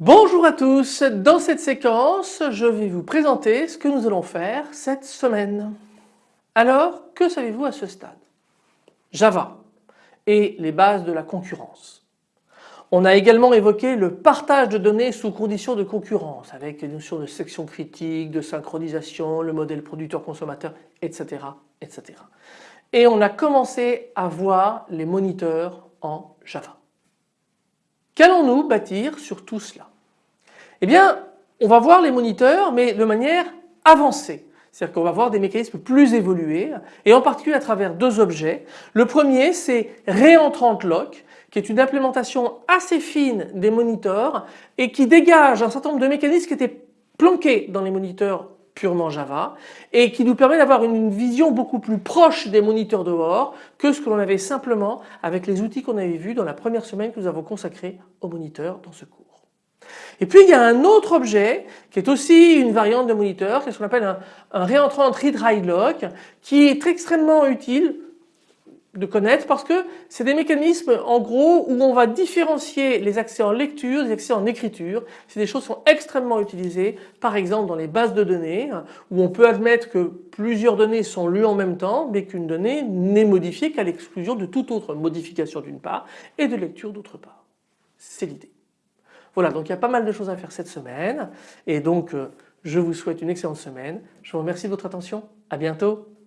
Bonjour à tous, dans cette séquence je vais vous présenter ce que nous allons faire cette semaine. Alors que savez-vous à ce stade? Java et les bases de la concurrence. On a également évoqué le partage de données sous conditions de concurrence avec les notions de section critique, de synchronisation, le modèle producteur-consommateur, etc., etc. Et on a commencé à voir les moniteurs en Java. Qu'allons-nous bâtir sur tout cela? Eh bien on va voir les moniteurs mais de manière avancée. C'est-à-dire qu'on va voir des mécanismes plus évolués et en particulier à travers deux objets. Le premier c'est Réentrante Lock qui est une implémentation assez fine des moniteurs et qui dégage un certain nombre de mécanismes qui étaient planqués dans les moniteurs purement Java et qui nous permet d'avoir une vision beaucoup plus proche des moniteurs dehors que ce que l'on avait simplement avec les outils qu'on avait vus dans la première semaine que nous avons consacrée aux moniteurs dans ce cours. Et puis il y a un autre objet qui est aussi une variante de moniteur, qui est ce qu'on appelle un, un réentrant read lock qui est extrêmement utile de connaître parce que c'est des mécanismes en gros où on va différencier les accès en lecture des accès en écriture. C'est des choses qui sont extrêmement utilisées par exemple dans les bases de données où on peut admettre que plusieurs données sont lues en même temps mais qu'une donnée n'est modifiée qu'à l'exclusion de toute autre modification d'une part et de lecture d'autre part. C'est l'idée. Voilà donc il y a pas mal de choses à faire cette semaine et donc euh, je vous souhaite une excellente semaine. Je vous remercie de votre attention. À bientôt.